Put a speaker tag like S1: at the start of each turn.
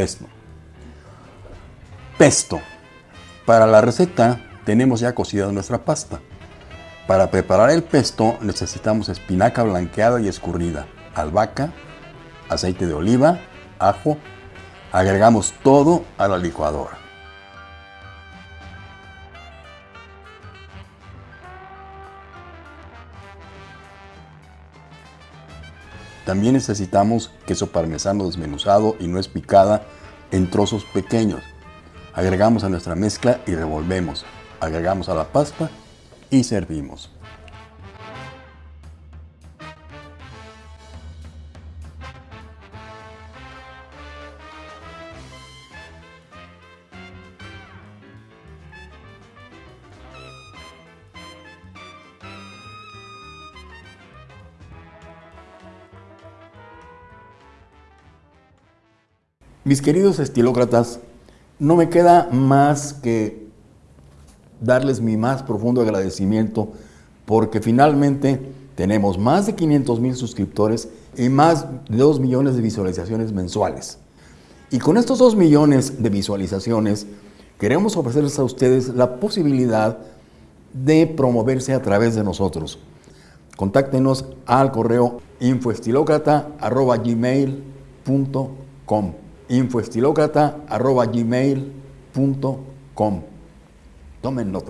S1: pesto. Pesto. Para la receta tenemos ya cocida nuestra pasta. Para preparar el pesto necesitamos espinaca blanqueada y escurrida, albahaca, aceite de oliva, ajo. Agregamos todo a la licuadora. También necesitamos queso parmesano desmenuzado y nuez picada en trozos pequeños. Agregamos a nuestra mezcla y revolvemos. Agregamos a la pasta y servimos. Mis queridos estilócratas, no me queda más que darles mi más profundo agradecimiento porque finalmente tenemos más de 500 mil suscriptores y más de 2 millones de visualizaciones mensuales. Y con estos 2 millones de visualizaciones queremos ofrecerles a ustedes la posibilidad de promoverse a través de nosotros. Contáctenos al correo infoestilocrata.gmail.com infoestilocrata.gmail.com Tomen nota.